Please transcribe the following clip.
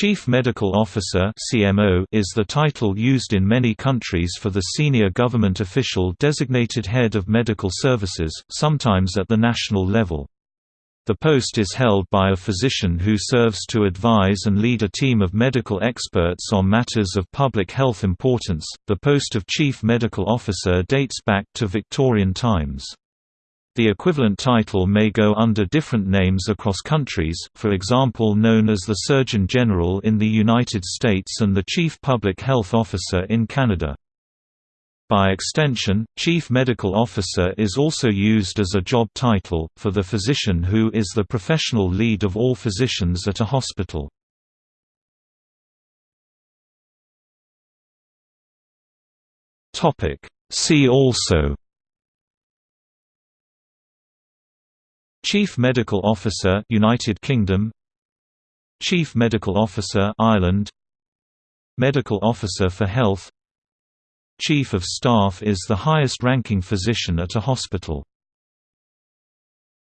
Chief Medical Officer is the title used in many countries for the senior government official designated head of medical services, sometimes at the national level. The post is held by a physician who serves to advise and lead a team of medical experts on matters of public health importance. The post of Chief Medical Officer dates back to Victorian times. The equivalent title may go under different names across countries, for example known as the Surgeon General in the United States and the Chief Public Health Officer in Canada. By extension, Chief Medical Officer is also used as a job title, for the physician who is the professional lead of all physicians at a hospital. See also Chief Medical Officer United Kingdom. Chief Medical Officer Ireland. Medical Officer for Health. Chief of Staff is the highest ranking physician at a hospital